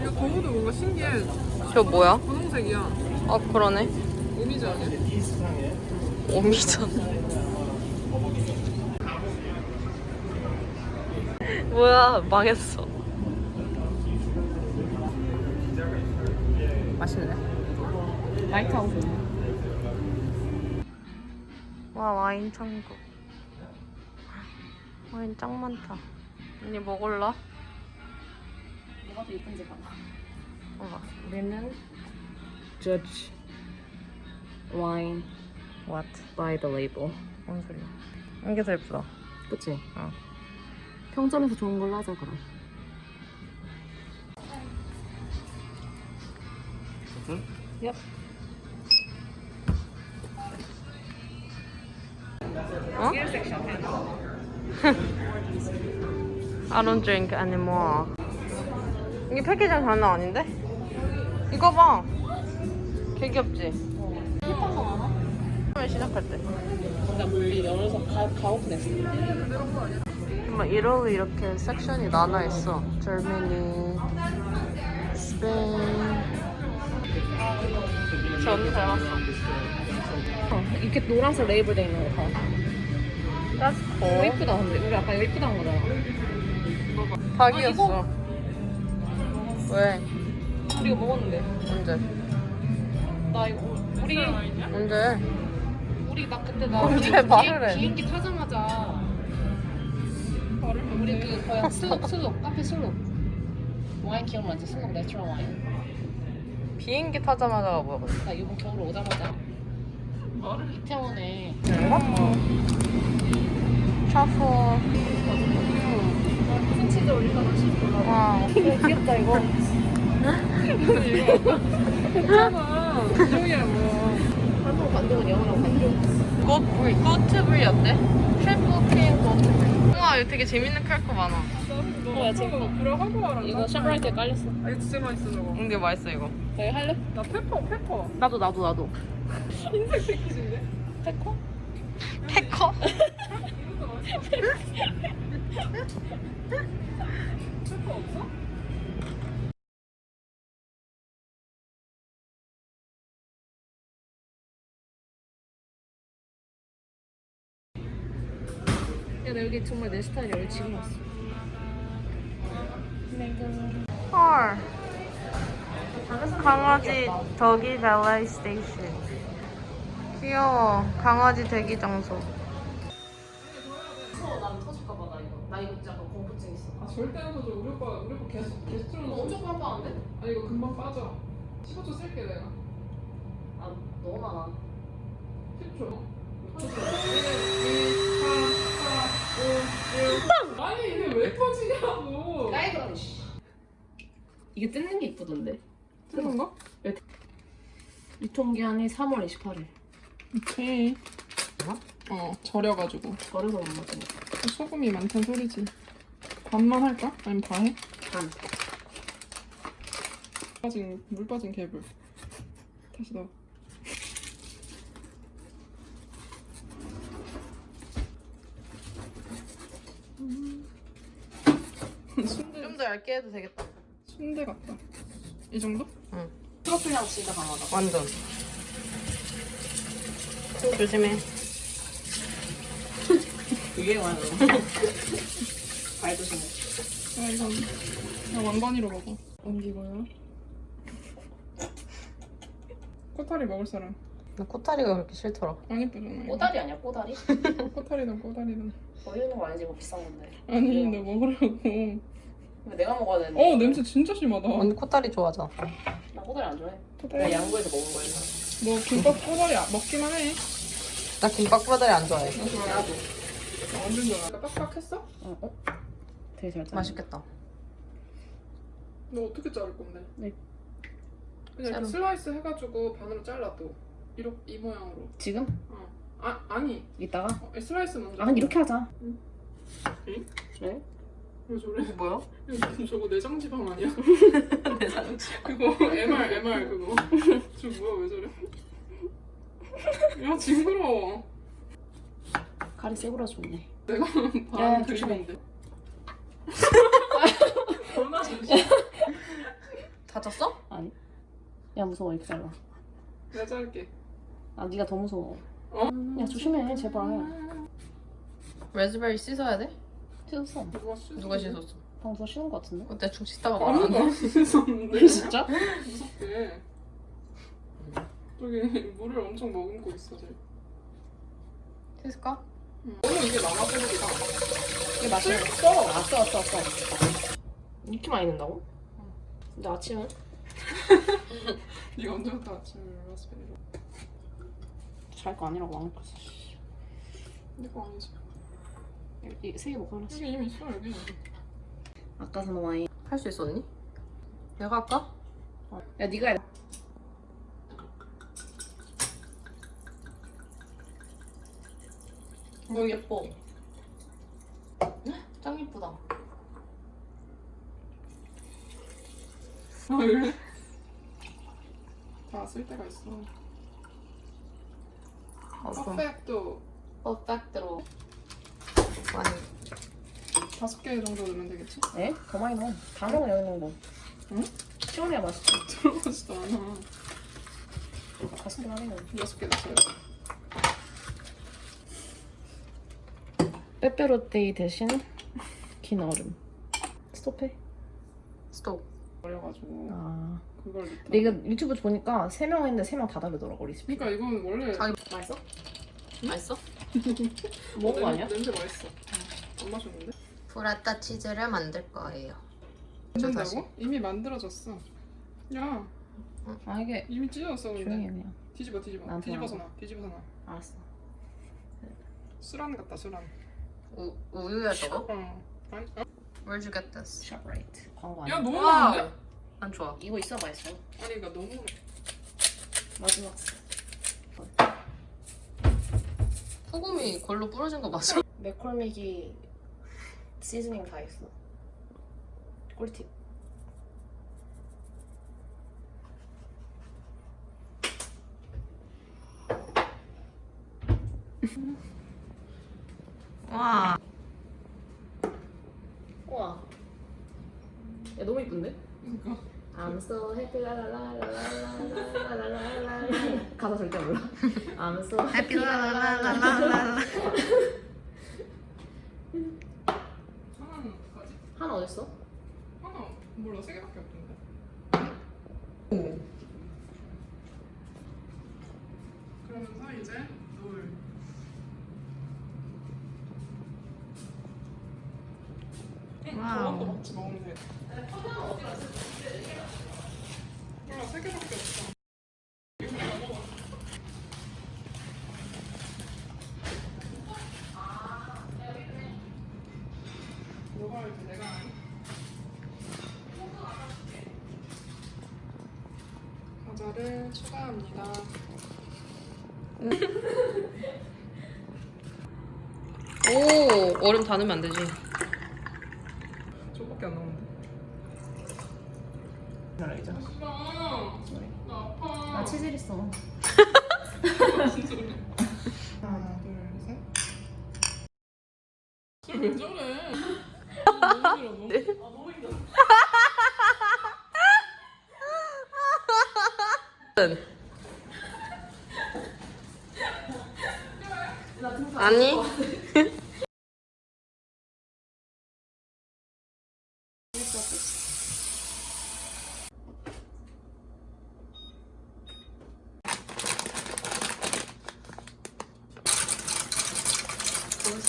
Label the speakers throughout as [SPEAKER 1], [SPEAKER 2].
[SPEAKER 1] 이거 거울도 뭔가 신기해.
[SPEAKER 2] 저 뭐야?
[SPEAKER 1] 분홍색이야.
[SPEAKER 2] 어 그러네.
[SPEAKER 1] 오미지 아니야?
[SPEAKER 2] 오미전. 뭐야 망했어. 맛있네.
[SPEAKER 3] 라이트하우스.
[SPEAKER 2] 와 와인 천국. 와인 짱 많다. 언니 뭐 골라?
[SPEAKER 3] 뭐가 더 예쁜지 봐봐.
[SPEAKER 2] 봐봐.
[SPEAKER 3] 우리는 Judge Wine
[SPEAKER 2] What?
[SPEAKER 3] by the label.
[SPEAKER 2] 뭔 소리야? 이게 더 예쁘다.
[SPEAKER 3] 그치?
[SPEAKER 2] 어.
[SPEAKER 3] 평점에서 좋은 걸로 하자 그럼. 얍.
[SPEAKER 2] 어? I don't drink anymore. 이게 패키징 장난 아닌데? 이거 봐. 개 귀엽지? 처음에 시작할 때.
[SPEAKER 3] 나 우리 열어서 가, 가오픈했어.
[SPEAKER 2] 정말 이러고 이렇게 섹션이 나눠 있어. Germany, Spain. 저 언니 닮았어.
[SPEAKER 3] 어, 이렇게 노란색 레이블 돼 있는 거 봐.
[SPEAKER 2] That's cool.
[SPEAKER 3] 예쁘다 근데 우리 아까 이거 한 거잖아.
[SPEAKER 2] 닭이었어. 왜?
[SPEAKER 3] 우리 이거 먹었는데.
[SPEAKER 2] 언제?
[SPEAKER 3] 나 이거 우리
[SPEAKER 2] 언제?
[SPEAKER 3] 우리 나 그때 나
[SPEAKER 2] 언제
[SPEAKER 3] 비행-
[SPEAKER 2] 말을 해?
[SPEAKER 3] 비행기 타자마자 우리 그 거야 슬롭 슬롭 카페 슬롭 와인 기억나지 슬롭 내추럴 와인
[SPEAKER 2] 비행기 타자마자가 뭐야? 근데?
[SPEAKER 3] 나 이번 겨울에 오자마자 이태원에
[SPEAKER 2] 트러플.
[SPEAKER 3] 콘 올릴까봐 싶어
[SPEAKER 2] 와.
[SPEAKER 3] 귀엽다 이거
[SPEAKER 1] 괜찮아. 인정이야 뭐.
[SPEAKER 3] 한국 관동은 영어로 관동
[SPEAKER 2] 꽃불, 꽃트불이었대? 트리플 크림 꽃트불. 우와, 이거 되게 재밌는 칼코 많아.
[SPEAKER 3] 어, 야, 재밌다.
[SPEAKER 1] 들어가고 와라.
[SPEAKER 3] 이거 샤브라이트에 깔렸어
[SPEAKER 1] 아 이거 진짜 맛있어 저거.
[SPEAKER 2] 이게 맛있어, 이거.
[SPEAKER 3] 저희 할래?
[SPEAKER 1] 나 페퍼 페퍼.
[SPEAKER 3] 나도 나도 나도
[SPEAKER 1] 흰색 패키지인데.
[SPEAKER 3] 페커?
[SPEAKER 2] 패커?
[SPEAKER 1] 페퍼 없어?
[SPEAKER 3] 야, 나 여기 정말 내 스타일이야. 여기 지금 왔어.
[SPEAKER 2] 헐. 강아지 덕이 밸리 스테이션. 귀여워. 강아지 대기 장소.
[SPEAKER 3] 난 터질까봐 나 이거. 나 이거.
[SPEAKER 1] 아 절대 안 터져. 우리 오빠 우리 오빠 계속 계속 틀어놓고.
[SPEAKER 3] 엄청 깜빡한데?
[SPEAKER 1] 아 이거 금방 빠져. 15초 쓸게 내가.
[SPEAKER 3] 아, 너무 많아.
[SPEAKER 1] 10초. 1, 2, 3, 4, 5, 6. 아니 이게 왜 터지냐고.
[SPEAKER 3] 나이브라니, 씨. 이게 뜯는 게 이쁘던데.
[SPEAKER 1] 뜨는 거?
[SPEAKER 3] 유통기한이 3월 28일.
[SPEAKER 1] 오케이. 어 절여가지고
[SPEAKER 3] 절여서 못 먹는
[SPEAKER 1] 소금이 많다는 소리지. 반만 할까? 아니면 다 해?
[SPEAKER 3] 반.
[SPEAKER 1] 빠진 물 빠진 개불. 다시 넣어. 순대
[SPEAKER 2] 좀더 얇게 해도 되겠다.
[SPEAKER 1] 순대 같다. 이 정도?
[SPEAKER 3] 트러플 향 진짜 강하다.
[SPEAKER 2] 완전. 조심해.
[SPEAKER 3] 이게 많아. 발 조심해.
[SPEAKER 1] 아 이건 그냥 왕관이로 먹어. 옮기고요. 꼬타리 먹을 사람.
[SPEAKER 2] 나 코타리가 그렇게 싫더라.
[SPEAKER 1] 안 예쁘잖아. 이거.
[SPEAKER 3] 꼬다리 아니야, 꼬다리?
[SPEAKER 1] 꼬타리든 꼬다리든.
[SPEAKER 3] 버리는 거 아니지, 뭐 비싼 건데.
[SPEAKER 1] 아니 너 먹으라고.
[SPEAKER 3] 근데 내가 먹어야 되는데.
[SPEAKER 1] 어 냄새 진짜 심하다.
[SPEAKER 2] 언니 코타리 좋아하잖아.
[SPEAKER 3] 나 꼬다리 안 좋아해.
[SPEAKER 1] 꼬다리.
[SPEAKER 3] 내가 양구에서 먹은 거야.
[SPEAKER 1] 너 김밥 꼬다리 아- 먹기만 해.
[SPEAKER 2] 나 김밥 꼬다리 안 좋아해.
[SPEAKER 1] 나 좋아해.
[SPEAKER 3] 나도.
[SPEAKER 1] 나 완전 좋아. 빡빡했어?
[SPEAKER 3] 어, 어? 되게 잘 짜네.
[SPEAKER 2] 맛있겠다.
[SPEAKER 1] 너 어떻게 자를 건데?
[SPEAKER 3] 네.
[SPEAKER 1] 그냥 이렇게. 슬라이스 해가지고 반으로 잘라 또. 이렇게 이 모양으로.
[SPEAKER 3] 지금?
[SPEAKER 1] 어. 아 아니.
[SPEAKER 3] 이따가?
[SPEAKER 1] 어, 슬라이스 먼저.
[SPEAKER 3] 아, 근데 이렇게 하자.
[SPEAKER 1] 응. 응?
[SPEAKER 3] 왜?
[SPEAKER 1] 왜 저래?
[SPEAKER 2] 뭐야?
[SPEAKER 1] 이거 저거 내장 지방 아니야? 그거 MR MR 그거. 저 뭐야 왜 저래? 야 징그러워.
[SPEAKER 3] 가리 세보라 좋네.
[SPEAKER 1] 내가
[SPEAKER 3] 야,
[SPEAKER 1] 반. 그리는데. 조심.
[SPEAKER 2] 다쳤어?
[SPEAKER 3] 아니. 야 무서워 이렇게 잘라.
[SPEAKER 1] 내가 자를게.
[SPEAKER 3] 아 네가 더 무서워.
[SPEAKER 1] 어?
[SPEAKER 3] 야 조심해 제발.
[SPEAKER 2] 레즈베리 씻어야 돼?
[SPEAKER 3] 씻었어.
[SPEAKER 1] 누가 씻?
[SPEAKER 2] 누가 씻었어?
[SPEAKER 3] 방금 누가 씻은 거 같은데?
[SPEAKER 2] 그때 중 씻다가 말안
[SPEAKER 1] 아무도
[SPEAKER 2] 해.
[SPEAKER 1] 안 씻었는데.
[SPEAKER 3] 진짜?
[SPEAKER 1] 무섭게. 저기 물을 엄청 머금고 있어 쟤.
[SPEAKER 2] 씻을까?
[SPEAKER 1] 응. 너무 이게 남아버리다.
[SPEAKER 3] 이게 맛있어. 써. 아 써, 써, 써. 이렇게 많이 넣는다고? 근데 아침은?
[SPEAKER 1] 네가 언제부터 아침에 라스베리로?
[SPEAKER 3] 잘거 아니라고 안 먹었어.
[SPEAKER 1] 내거 아니지.
[SPEAKER 3] 이세개 먹고 하나씩.
[SPEAKER 1] 여기 이미 있어 여기.
[SPEAKER 3] 아까 산 와인.
[SPEAKER 2] 할 수 있었니? 내가 할까?
[SPEAKER 3] 야 네가 해.
[SPEAKER 2] 어 예뻐. 짱 예쁘다.
[SPEAKER 1] 아 그래? 다쓸 때가 있어.
[SPEAKER 2] 어, 그럼
[SPEAKER 1] 퍼펙트
[SPEAKER 2] 퍼펙트로 많이.
[SPEAKER 1] 다섯 개 정도 넣으면 되겠지?
[SPEAKER 3] 에? 더 많이 넣어. 다 넣어 여기 넣은 거.
[SPEAKER 1] 응?
[SPEAKER 3] 시원해야 맛있지.
[SPEAKER 1] 들어가지도 않아.
[SPEAKER 3] 다섯 개 하네.
[SPEAKER 1] 여섯 개 넣어요.
[SPEAKER 3] 빼빼로데이 대신 긴 얼음. 스톱해.
[SPEAKER 2] 스톱.
[SPEAKER 1] 버려가지고
[SPEAKER 3] 아.
[SPEAKER 1] 그걸 넣다.
[SPEAKER 3] 내가 유튜브 보니까 세 명 했는데 세 명 다 다르더라고 리스피.
[SPEAKER 1] 그러니까 이건 원래
[SPEAKER 2] 자기
[SPEAKER 3] 맛있어?
[SPEAKER 2] 맛있어?
[SPEAKER 3] 먹은 거 아니야?
[SPEAKER 1] 냄새 맛있어. 안 마셨는데?
[SPEAKER 2] 브라타 치즈를 만들 거예요.
[SPEAKER 1] 만든다고? 이미 만들어졌어.
[SPEAKER 3] 야아 이게
[SPEAKER 1] 이미 찢어졌어
[SPEAKER 3] 조용히 해
[SPEAKER 1] 근데.
[SPEAKER 3] 그냥.
[SPEAKER 1] 뒤집어 뒤집어. 뒤집어서 놔. 뒤집어서 놔.
[SPEAKER 3] 알았어.
[SPEAKER 1] 수란 같다 수란.
[SPEAKER 2] 우, 우유야 저거?
[SPEAKER 1] 어. 아니, 어?
[SPEAKER 2] Where'd you get this?
[SPEAKER 3] ShopRite 광고
[SPEAKER 1] 야
[SPEAKER 3] 아니야?
[SPEAKER 1] 너무
[SPEAKER 2] wow.
[SPEAKER 1] 많은데?
[SPEAKER 2] 난 좋아.
[SPEAKER 3] 이거 있어 맛있어.
[SPEAKER 1] 아니 그러니까 너무
[SPEAKER 3] 마지막.
[SPEAKER 2] 소금이 골로 부러진 거 맞아?
[SPEAKER 3] 맥콜미기 시즈닝 다 있어. 꿀팁.
[SPEAKER 2] 와.
[SPEAKER 3] 우와. 야 너무 이쁜데?
[SPEAKER 1] 그러니까
[SPEAKER 3] I'm so happy 라라라라라라라라라라 가사 절대 몰라. I'm so happy
[SPEAKER 2] 라라라라라라.
[SPEAKER 1] 하나는 가지.
[SPEAKER 3] 하나 어딨어?
[SPEAKER 1] 하나 몰라 세 개밖에 없던데. 그러면서 이제 노을. 응,
[SPEAKER 2] 와우.
[SPEAKER 1] 저것도 같이 먹으면 돼. 몰라 세 개밖에 없어. 이거 내가 먹어. 뭐가 이렇게 내가 아니? 과자를 추가합니다.
[SPEAKER 2] 오 얼음 다 넣으면 안 되지.
[SPEAKER 1] 저밖에 안. 아, 나 아파.
[SPEAKER 3] 나 치질 있어.
[SPEAKER 1] 하나, 둘, 셋. 술왜 저래? 너무 힘들어, 너무. 아, 너무 힘들어.
[SPEAKER 2] 아니.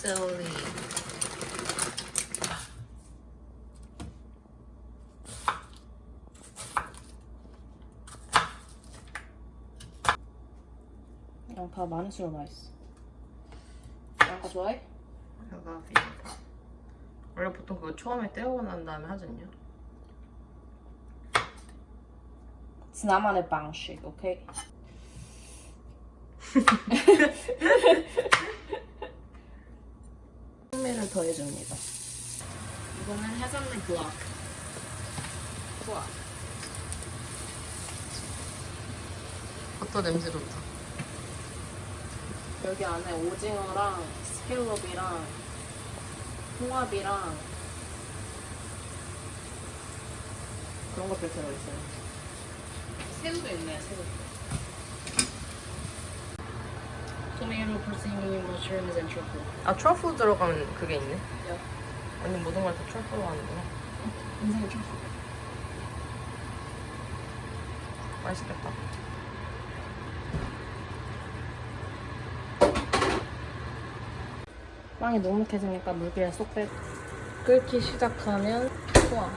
[SPEAKER 2] 보셀리.
[SPEAKER 3] 그냥 다 많은 수로 맛있어. 양파 좋아해?
[SPEAKER 2] 내가. 원래 보통 그거 처음에 떼고 난 다음에?
[SPEAKER 3] It's 나만의 방식, 오케이? 풍미를 더해줍니다. 이거는 해산물 블럭.
[SPEAKER 2] 좋아. 버터 냄새 좋다.
[SPEAKER 3] 여기 안에 오징어랑 스켈롭이랑 홍합이랑 그런 것들 들어있어요. 새우도 있네요, 새우. 토마토, porcini, mushrooms, and truffle.
[SPEAKER 2] 아 트러플 들어가면 그게 있네.
[SPEAKER 3] 야.
[SPEAKER 2] 아니 모든 걸 다 트러플로 하는구나.
[SPEAKER 3] 인생의 truffle.
[SPEAKER 2] 맛있겠다.
[SPEAKER 3] 빵이 눅눅해지니까 물기를 쏙 빼고 끓기 시작하면 우와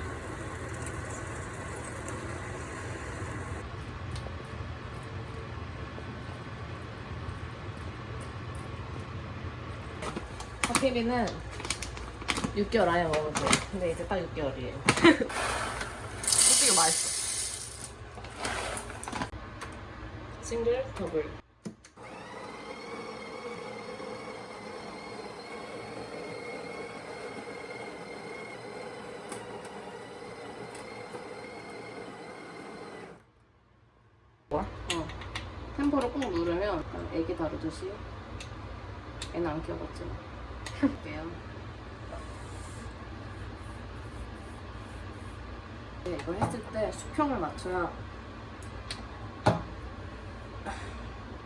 [SPEAKER 3] 커피비는 6개월 안에 먹으면 돼요. 근데 이제 딱 6개월이에요.
[SPEAKER 2] 솔직히 맛있어.
[SPEAKER 3] 싱글, 더블 템포를 꾹 누르면 애기 다루듯이 애는 안 키워봤지만 볼게요. 네, 이걸 했을 때 수평을 맞춰야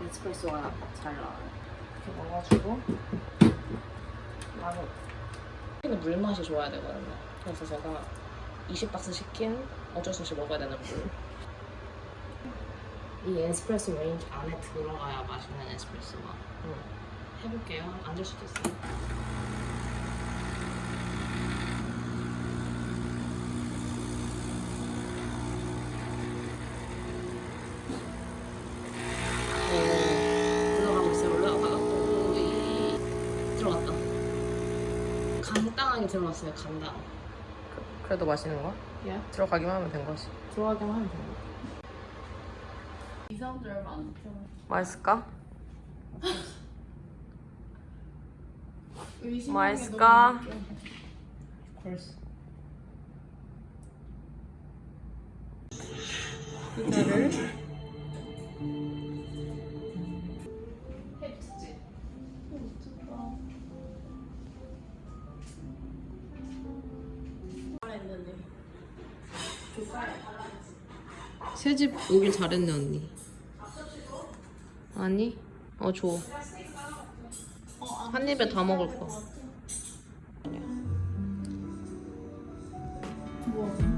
[SPEAKER 3] 에스프레소가 잘 나와요. 이렇게 넣어가지고 바로 여기는 물 맛이 좋아야 되거든요. 그래서 제가 20박스 시킨 어쩔 수 없이 먹어야 되는 물 이 에스프레소 레인지 안에 들어가야 맛있는 에스프레소가. 응. 해볼게요. 앉을 수도 있어요. 오, 들어가고 있어요. 올라가고 이 들어갔다. 간단하게 들어갔어요. 간단.
[SPEAKER 2] 그래도 맛있는 거야?
[SPEAKER 3] 예?
[SPEAKER 2] 들어가기만 하면 된 거지.
[SPEAKER 3] 들어가기만 하면 됩니다. 이 사람들 얼마 안 들어.
[SPEAKER 2] 맛있을까? 맛있을까?
[SPEAKER 3] 이거를 해주지. 잘했는데.
[SPEAKER 2] 새집 오길 잘했네 언니. 아니? 어 줘. 한 입에 다 먹을 거.
[SPEAKER 3] 뭐?